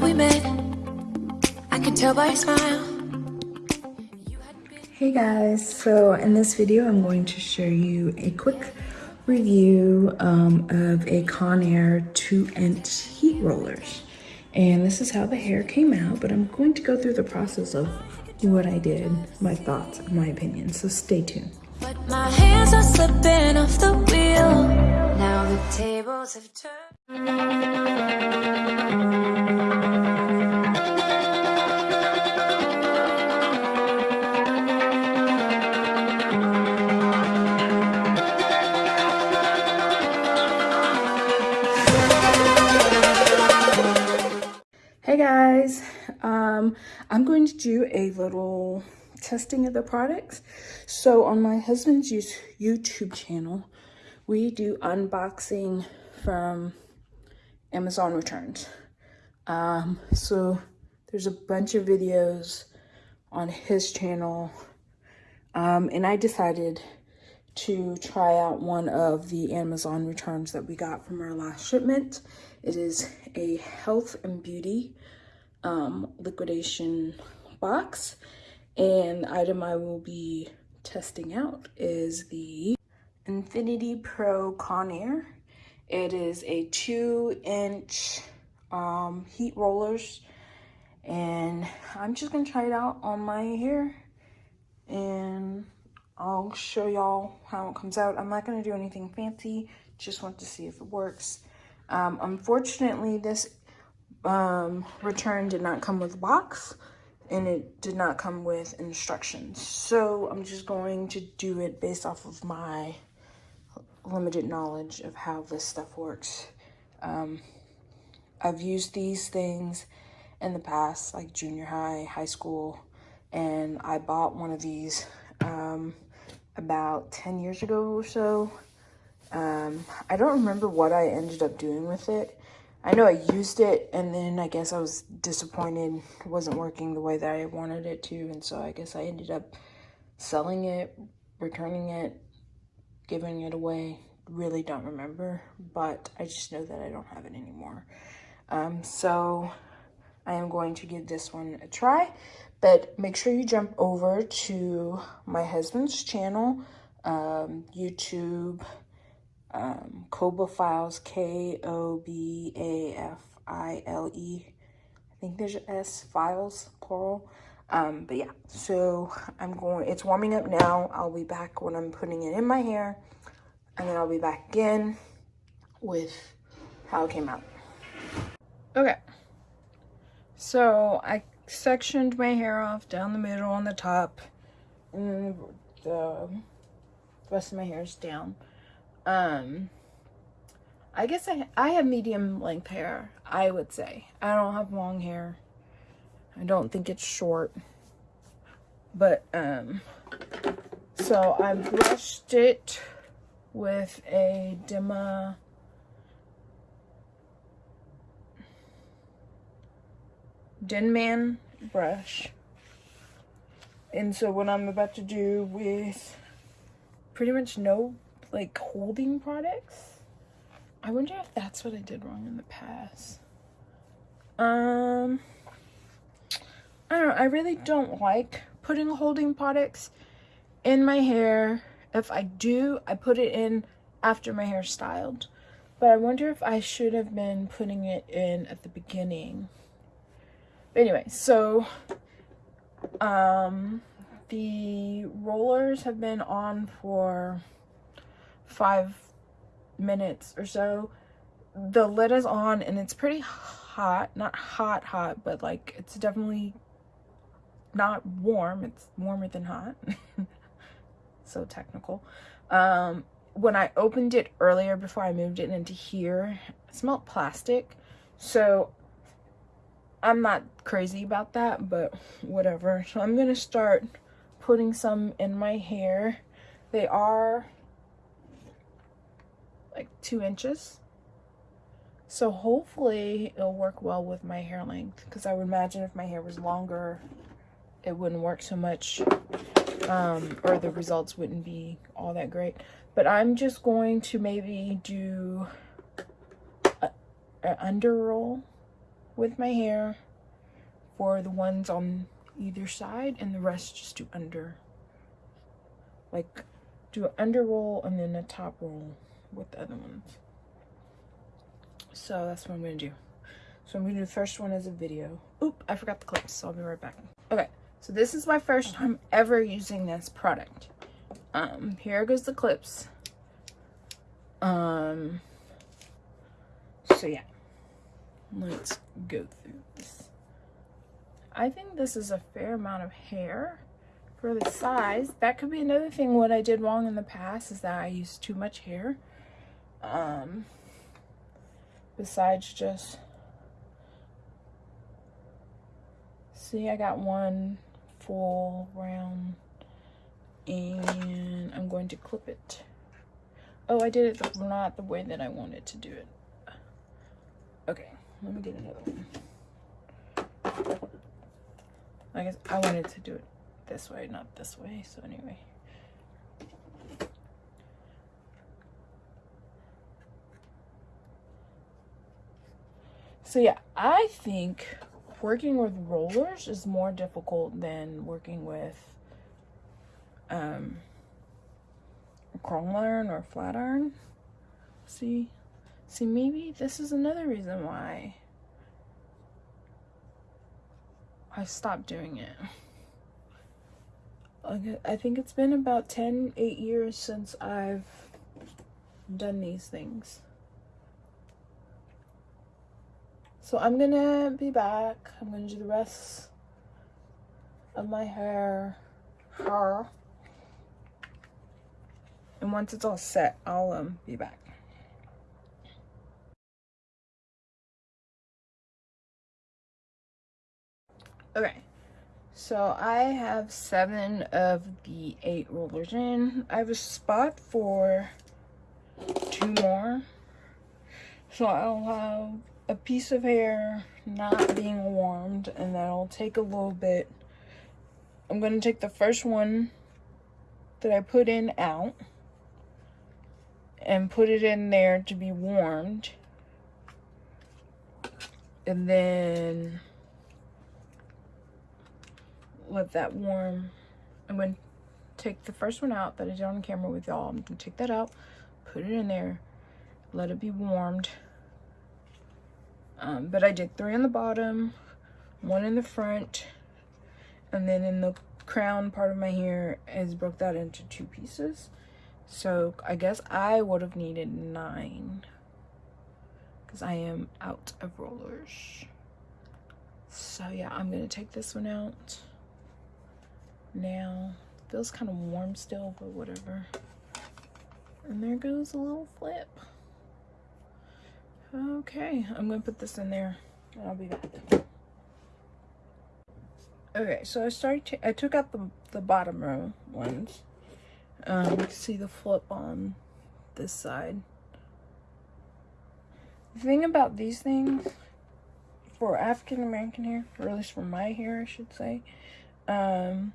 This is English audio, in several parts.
we met. I could tell by your smile. Hey guys, so in this video I'm going to show you a quick review um, of a Conair 2 inch heat rollers. And this is how the hair came out, but I'm going to go through the process of what I did, my thoughts, my opinion, so stay tuned. But my hands are slipping off the wheel. Now the tables have turned. Guys, um, I'm going to do a little testing of the products. So on my husband's YouTube channel, we do unboxing from Amazon returns. Um, so there's a bunch of videos on his channel. Um, and I decided to try out one of the Amazon returns that we got from our last shipment. It is a health and beauty um, liquidation box. And the item I will be testing out is the Infinity Pro Conair. It is a two inch um, heat rollers and I'm just gonna try it out on my hair and I'll show y'all how it comes out. I'm not gonna do anything fancy, just want to see if it works. Um, unfortunately, this um, return did not come with a box and it did not come with instructions. So I'm just going to do it based off of my limited knowledge of how this stuff works. Um, I've used these things in the past, like junior high, high school, and I bought one of these um, about 10 years ago or so. Um, I don't remember what I ended up doing with it. I know I used it and then I guess I was disappointed it wasn't working the way that I wanted it to and so I guess I ended up selling it, returning it, giving it away. Really don't remember, but I just know that I don't have it anymore. Um, so I am going to give this one a try, but make sure you jump over to my husband's channel, um, YouTube, um, Koba Files, K-O-B-A-F-I-L-E. I think there's S, files, plural. Um, but yeah, so I'm going, it's warming up now. I'll be back when I'm putting it in my hair. And then I'll be back again with how it came out. Okay. So I sectioned my hair off down the middle on the top. And then the rest of my hair is down. Um, I guess I, I have medium length hair, I would say. I don't have long hair. I don't think it's short. But, um, so I brushed it with a Dema Denman brush. And so what I'm about to do with pretty much no like holding products. I wonder if that's what I did wrong in the past. Um, I don't know. I really don't like putting holding products in my hair. If I do, I put it in after my hair styled. But I wonder if I should have been putting it in at the beginning. But anyway, so um, the rollers have been on for five minutes or so. The lid is on and it's pretty hot. Not hot hot, but like it's definitely not warm. It's warmer than hot. so technical. Um, when I opened it earlier before I moved it into here, it smelled plastic. So I'm not crazy about that, but whatever. So I'm going to start putting some in my hair. They are like two inches. So hopefully it'll work well with my hair length because I would imagine if my hair was longer, it wouldn't work so much um, or the results wouldn't be all that great. But I'm just going to maybe do an under roll with my hair for the ones on either side and the rest just do under. Like do an under roll and then a top roll with the other ones. So that's what I'm gonna do. So I'm gonna do the first one as a video. Oop, I forgot the clips, so I'll be right back. Okay, so this is my first time ever using this product. Um, here goes the clips. Um, so yeah, let's go through this. I think this is a fair amount of hair for the size. That could be another thing what I did wrong in the past is that I used too much hair. Um, besides just see I got one full round and I'm going to clip it. Oh, I did it not the way that I wanted to do it. Okay, let me get another one. I guess I wanted to do it this way, not this way. So anyway. So yeah, I think working with rollers is more difficult than working with um, a chrome iron or flat iron. See? See, maybe this is another reason why I stopped doing it. I think it's been about 10, 8 years since I've done these things. So I'm gonna be back. I'm gonna do the rest of my hair. Hair. And once it's all set, I'll um be back. Okay. So I have seven of the eight rollers in. I have a spot for two more. So I'll have a piece of hair not being warmed and that'll take a little bit. I'm going to take the first one that I put in out and put it in there to be warmed. And then let that warm. I'm going to take the first one out that I did on camera with y'all. I'm going to take that out, put it in there, let it be warmed. Um, but I did three on the bottom, one in the front, and then in the crown part of my hair is broke that into two pieces. So I guess I would have needed nine because I am out of rollers. So yeah, I'm to take this one out now. Feels kind of warm still, but whatever. And there goes a little flip. Okay, I'm gonna put this in there and I'll be back. Okay, so I started, I took out the, the bottom row ones. Um, you can see the flip on this side. The thing about these things, for African American hair, or at least for my hair, I should say, um,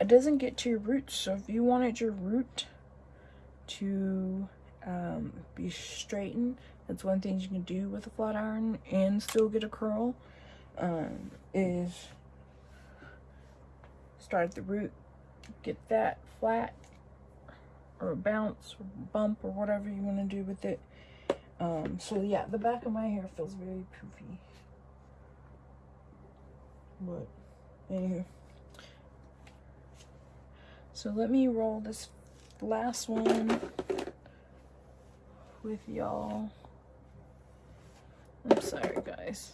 it doesn't get to your roots. So if you wanted your root to um, be straightened, that's one thing you can do with a flat iron and still get a curl, um, is start at the root, get that flat or bounce or bump or whatever you want to do with it. Um, so yeah, the back of my hair feels very poofy. But anywho. So let me roll this last one with y'all. I'm sorry, guys.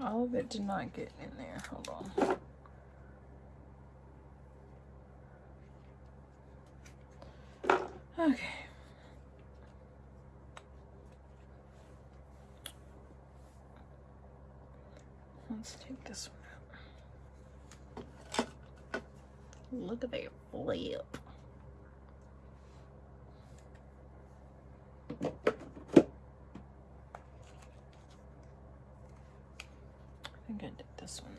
All of it did not get in there. Hold on. Look at that flip. I think I did this one.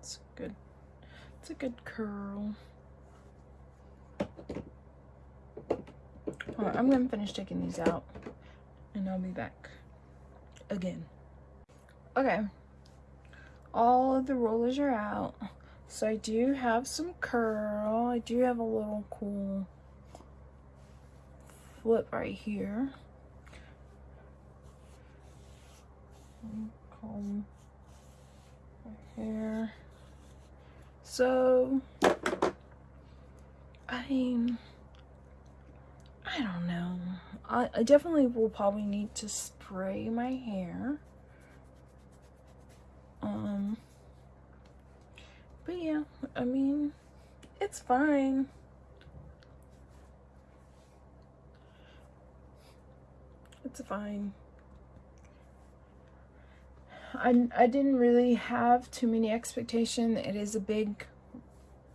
It's good. It's a good curl. Right, I'm gonna finish taking these out and I'll be back again. Okay all of the rollers are out. So I do have some curl. I do have a little cool flip right here. Comb my hair. So, I mean, I don't know. I, I definitely will probably need to spray my hair. Um, but yeah, I mean, it's fine. It's fine. I, I didn't really have too many expectation. It is a big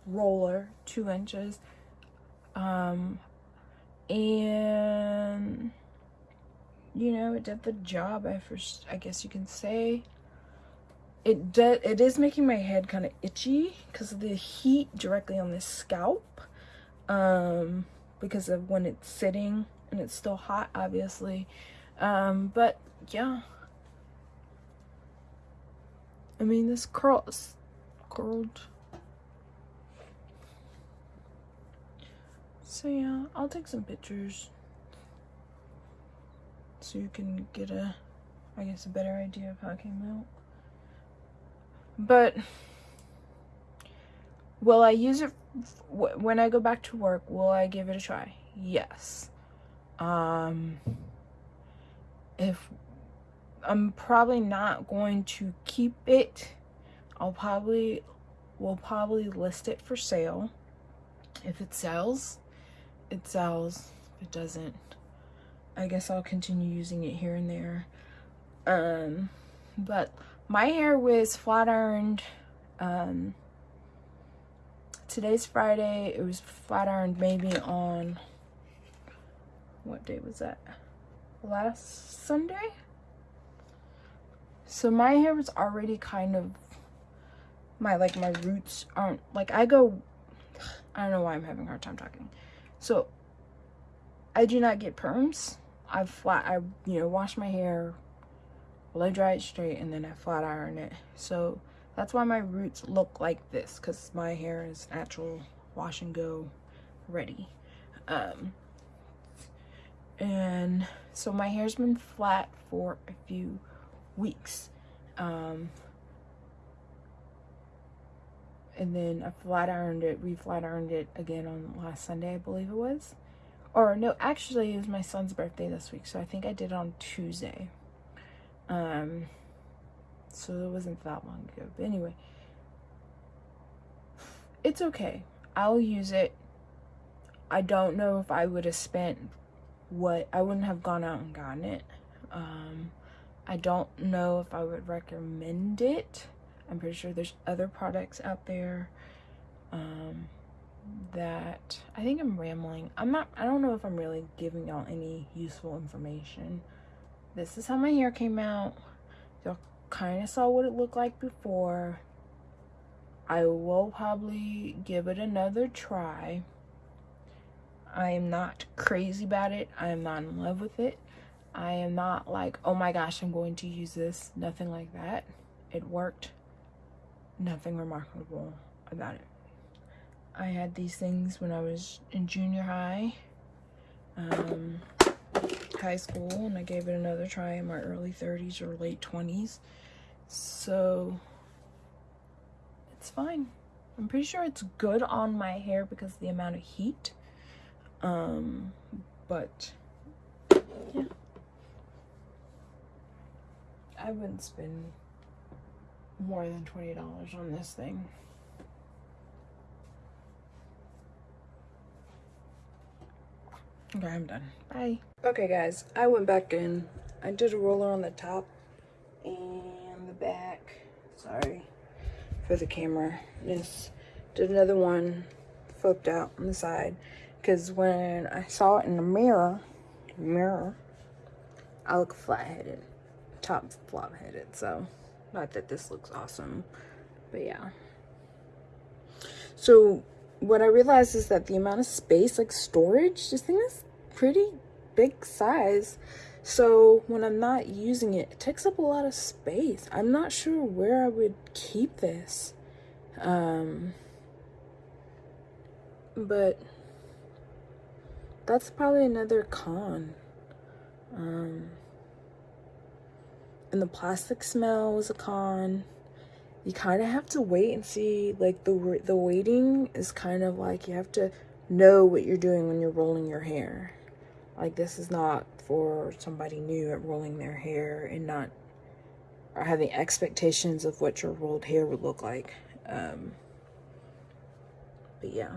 roller, two inches. Um, and you know, it did the job. I first, I guess you can say it does it is making my head kind of itchy because of the heat directly on the scalp um because of when it's sitting and it's still hot obviously. Um but yeah. I mean this curl is curled. So yeah i'll take some pictures. So you can get a i guess a better idea of how it came out but will I use it when I go back to work? Will I give it a try? Yes. Um, if I'm probably not going to keep it, I'll probably will probably list it for sale. If it sells, it sells. If it doesn't, I guess I'll continue using it here and there. Um, but my hair was flat ironed um today's friday it was flat ironed maybe on what day was that? Last sunday? So my hair was already kind of my like my roots aren't like i go i don't know why i'm having a hard time talking. So i do not get perms. I flat i you know wash my hair blow dry it straight and then I flat iron it. So that's why my roots look like this because my hair is natural wash and go ready. Um, and so my hair's been flat for a few weeks. Um, and then I flat ironed it, re-flat ironed it again on last Sunday, I believe it was. Or no, actually it was my son's birthday this week, so I think I did it on Tuesday. Um, so it wasn't that long ago. But anyway, it's okay. I'll use it. I don't know if I would have spent what I wouldn't have gone out and gotten it. Um, I don't know if I would recommend it. I'm pretty sure there's other products out there um, that I think I'm rambling. I'm not, I don't know if I'm really giving y'all any useful information this is how my hair came out. Y'all kind of saw what it looked like before. I will probably give it another try. I am not crazy about it. I am not in love with it. I am not like oh my gosh i'm going to use this. Nothing like that. It worked. Nothing remarkable about it. I had these things when i was in junior high. Um high school and I gave it another try in my early 30s or late 20s. So it's fine. I'm pretty sure it's good on my hair because the amount of heat. Um, but yeah. I wouldn't spend more than $20 on this thing. Okay, I'm done. Bye. Okay, guys, I went back in. I did a roller on the top and the back. Sorry for the camera. Just did another one, flipped out on the side. Because when I saw it in the mirror, mirror, I look flat-headed, top flop-headed, so not that this looks awesome, but yeah. So what I realized is that the amount of space, like storage, this thing is pretty big size. So when I'm not using it, it takes up a lot of space. I'm not sure where I would keep this. Um, but that's probably another con. Um, and the plastic smell was a con you kind of have to wait and see like the the waiting is kind of like you have to know what you're doing when you're rolling your hair. Like this is not for somebody new at rolling their hair and not or having expectations of what your rolled hair would look like um but yeah.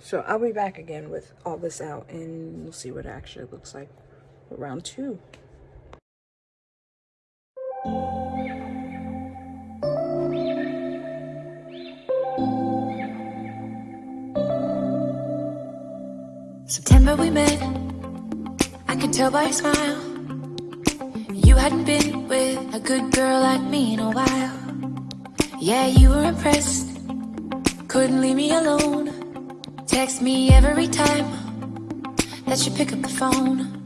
So I'll be back again with all this out and we'll see what it actually looks like round two. September we met, I could tell by your smile. You hadn't been with a good girl like me in a while. Yeah, you were impressed, couldn't leave me alone. Text me every time that you pick up the phone.